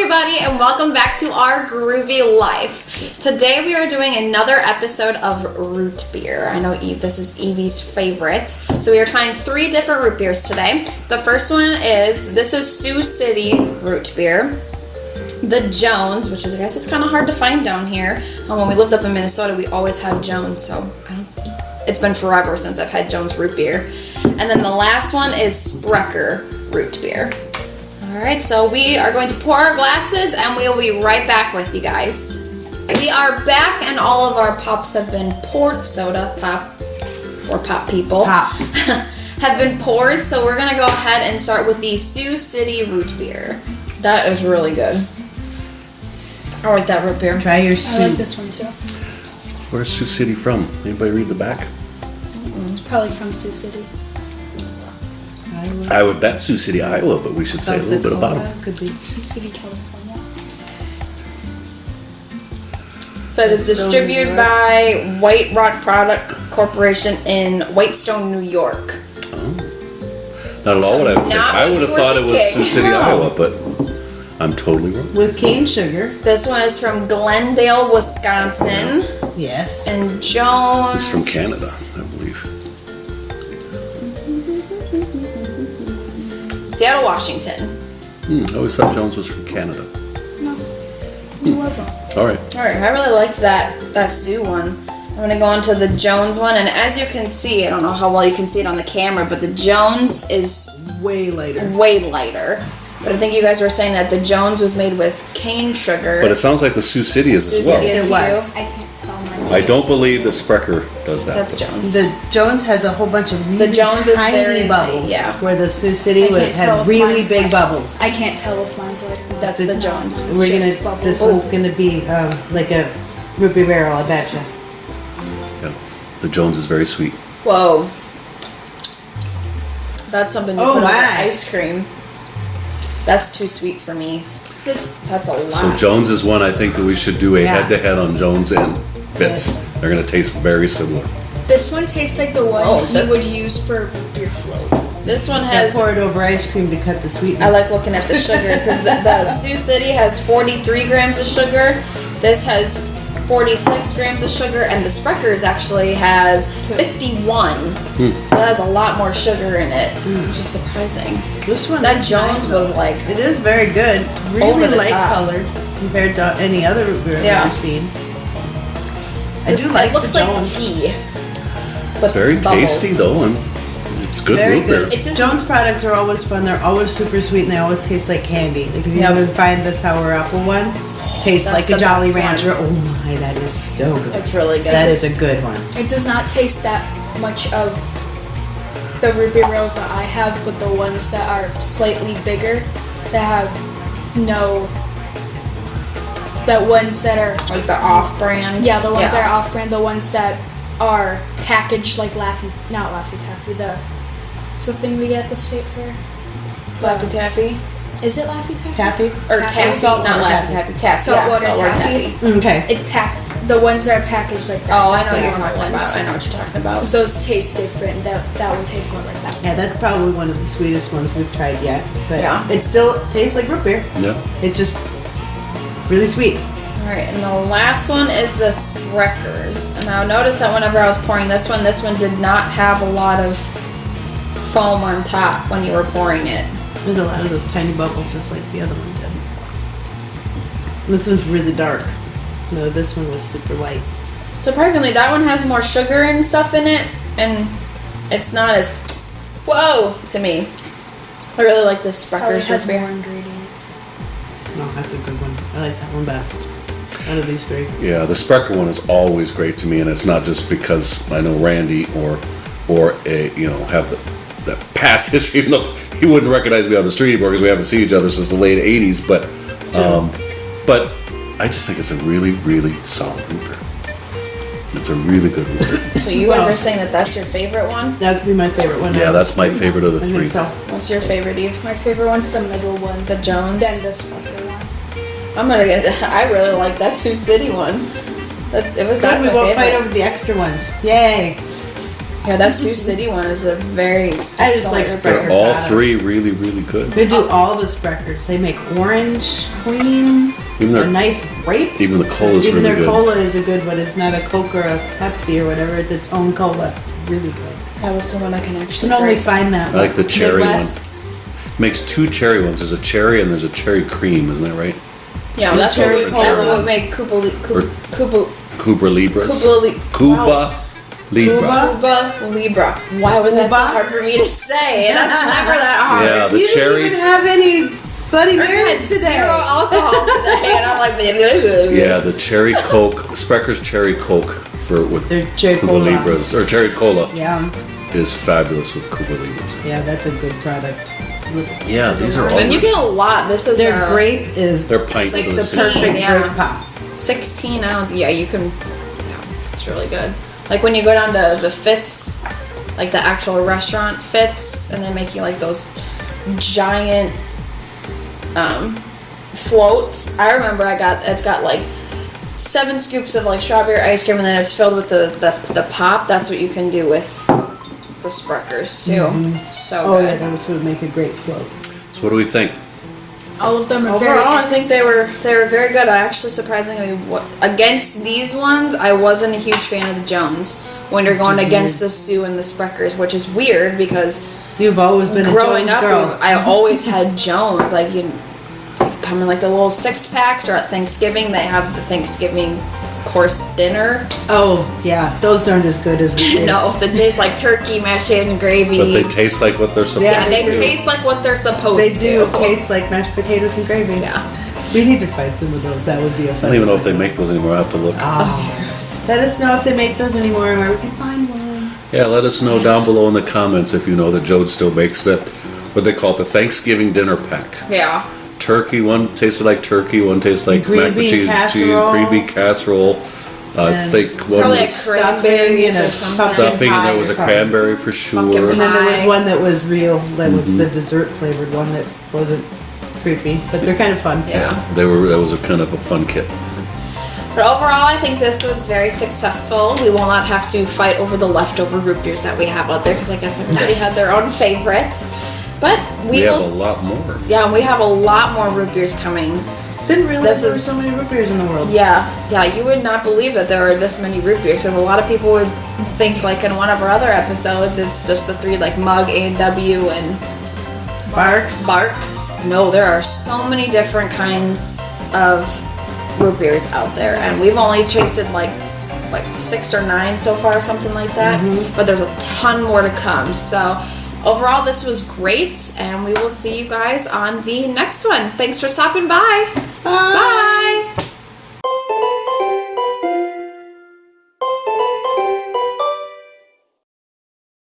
everybody, and welcome back to our groovy life. Today we are doing another episode of root beer. I know Eve, this is Evie's favorite. So we are trying three different root beers today. The first one is this is Sioux City root beer. The Jones, which is I guess it's kind of hard to find down here. Um, when we lived up in Minnesota, we always had Jones, so. It's been forever since I've had Jones root beer. And then the last one is Sprecher root beer. All right, so we are going to pour our glasses and we will be right back with you guys. We are back and all of our pops have been poured, soda pop, or pop people, Pop. have been poured. So we're gonna go ahead and start with the Sioux City root beer. That is really good. I like that root beer. Try your I like this one too. Where's Sioux City from? Anybody read the back? It's probably from Sioux City. I would bet Sioux City, Iowa, but we should say a little bit about them. Could be. Sioux City, California. So it is distributed by White Rock Product Corporation in Whitestone, New York. Oh. Not at all what I would say. not I what would you have were thought it was thinking. Sioux City, No. Iowa, but I'm totally wrong. With cane sugar. This one is from Glendale, Wisconsin, Yes. and Jones. It's from Canada, Seattle, Washington. Hmm, I always thought Jones was from Canada. No. Whoever. All right. All right, I really liked that that Sioux one. I'm gonna go on to the Jones one, and as you can see, I don't know how well you can see it on the camera, but the Jones is Way lighter. way lighter. But I think you guys were saying that the Jones was made with cane sugar. But it sounds like the Sioux City is Sioux as well. City is It was. Sioux. I can't tell. Mine's I don't believe the Sprecher does that. That's Jones. The Jones has a whole bunch of really Jones is tiny very light, bubbles. yeah. Where the Sioux City I would can't tell had really mine's big like- bubbles. I can't tell if mine's like. That's the Jones. It's We're just gonna. bubbles. This one's gonna be um, like a ruby barrel. I betcha. Yeah. The Jones is very sweet. Whoa. That's something you Oh put on my. your ice cream. That's too sweet for me. This That's a lot. So Jones is one I think that we should do a Yeah. head-to-head on Jones and Fitz. Yes. They're going to taste very similar. this one tastes like the one Oh, you would use for your float. this one I has. pour it over ice cream to cut the sweetness. I like looking at the sugars because the, the Sioux City has 43 grams of sugar. This has 46 grams of sugar, and the Sprecher's actually has hmm. 51. Hmm. So that has a lot more sugar in it, hmm. which is surprising. this one. That is Jones nice, was like It is very good. Really light top. colored compared to any other root beer Yeah. I've ever seen. I do like it looks the like Jones. tea. With Very bubbles. tasty though, and it's good Very root good. beer. It just Jones products are always fun. They're always super sweet and they always taste like candy. Like if you Yep. ever find the sour apple one, tastes That's like the a Jolly best Rancher. Oh my, that is so good. It's really good. That is a good one. it does not taste that much of the root beer rails that I have, but the ones that are slightly bigger, that have no. The ones that are like the off-brand. Yeah, the ones that are off-brand, the ones that are packaged like Laffy, not Laffy Taffy, the, what's the thing we get at the state fair? Laffy um, Taffy Is it Laffy Taffy? Taffy? or Taffy. taffy, Saltwater not Laffy Taffy. Taffy. Taffy. Saltwater yeah, saltwater Taffy. taffy. Mm, okay. It's packed, the ones that are packaged like Oh, I know what you're talking ones. about. I know what you're talking about. Those taste different. That that one tastes more like that one. Yeah, that's probably one of the sweetest ones we've tried yet. But Yeah. it still tastes like root beer. Yeah. It's just really sweet. All right, and the last one is the Sprecher's. And now notice that whenever I was pouring this one, this one did not have a lot of foam on top when you were pouring it. There's a lot of those tiny bubbles just like the other one did. This one's really dark. No, this one was super light. Surprisingly, that one has more sugar and stuff in it, and it's not as whoa to me. I really like this Probably Sprecher's has root beer. more ingredients. No, that's a good one. I like that one best. Out of these three. Yeah, the Sprecher one is always great to me, and it's not just because I know Randy or or a you know have the, the past history, even though he wouldn't recognize me on the street anymore because we haven't seen each other since the late '80s. But um, but I just think it's a really really solid root. It's a really good root beer. So you guys Well- are saying that that's your favorite one? That'd be my favorite one. Yeah, that's my favorite of the I three. think so. What's your favorite, Eve? My favorite one's the middle one. The Jones. Then the Sprecher one. I'm gonna get. that. I really like that Sioux City one. That it was Good, that's we won't favorite. fight over the extra ones. Yay! Yeah, that Sioux City one is a very. I just like excellent Sprecher. root. All products. three really, really good. They do all the Sprecher's. They make orange, cream, Even a their- nice grape. Even the cola's Even really their good. cola is a good one. It's not a Coke or a Pepsi or whatever. It's its own cola. Really good. That was the one I can You actually can only drink. find that. I like the cherry Midwest. one. Makes two cherry ones. There's a cherry and there's a cherry cream, isn't that right? Yeah, The that's what, cherry we, cola that's what ones. made Koopa Li- Or- Koopa Koopa Cuba Libras. Koopa Li- Cuba wow. Libra. Cuba? Koopa Libra. Why was that so hard for me to say? That's never that hard. Yeah, the you cherry. didn't even have any Bloody We're Marys today. zero alcohol today, and I'm like, Yeah, the cherry Coke, Sprecher's cherry Coke for with They're cherry Cuba cola. Libras or cherry cola Yeah, is fabulous with Cuba Libras. yeah, that's a good product. Yeah, these are all. And you get a lot. This is Their a grape is They're pints Six of the of citrus. perfect yeah. grape pop. 16 ounce. Yeah, you can. Yeah, it's really good. Like when you go down to the Fitz, like the actual restaurant Fitz, and they make you like those giant um, floats. I remember I got it's got like seven scoops of like strawberry ice cream, and then it's filled with the the, the pop. That's what you can do with the Sprecher's too. Mm-hmm. So Oh yeah, good. those would make a great float. So what do we think? All of them are very. Overall, I think they were they were very good. I actually surprisingly wa- against these ones, I wasn't a huge fan of the Jones when you're going is against the Sioux and the Sprecher's, which is weird because You've always been a growing Jones up, girl. I always had Jones. Like you come in like the little six packs, or at Thanksgiving they have the Thanksgiving course dinner. oh yeah, those aren't as good as the. No, that taste like turkey, mashed potatoes, and gravy. But they taste like what they're supposed Yeah, yeah, they they do. taste like what they're supposed They do to. taste like mashed potatoes and gravy. Yeah. We need to find some of those. That would be a I fun. don't even know if they make those anymore. I have to look. Oh, let us know if they make those anymore and where we can find one. Yeah, let us know down below in the comments if you know that Joe still makes that. What they call the Thanksgiving dinner pack. Yeah. Turkey, one tasted like turkey, one tasted like Green mac and cheese, casserole. cheese, green bean casserole. I And think one was Stuffing cranberry and or a something. pumpkin stuffing, and there was a cranberry for sure. And then there was one that was real. That was Mm-hmm. the dessert flavored one that wasn't creepy, but they're kind of fun. Yeah. They were. That was a kind of a fun kit. But overall, I think this was very successful. We will not have to fight over the leftover root beers that we have out there because I guess everybody Nice. had their own favorites. But we, We have will a lot more. Yeah, we have a lot more root beers coming. Didn't realize This there were so many root beers in the world. Yeah, yeah, you would not believe that there are this many root beers because a lot of people would think, like in one of our other episodes, it's just the three like Mug, A and W, and Barq's. Barq's. No, there are so many different kinds of root beers out there, and we've only tasted like like six or nine so far, something like that. Mm-hmm. But there's a ton more to come. So overall, this was great, and we will see you guys on the next one. Thanks for stopping by. Bye. Bye.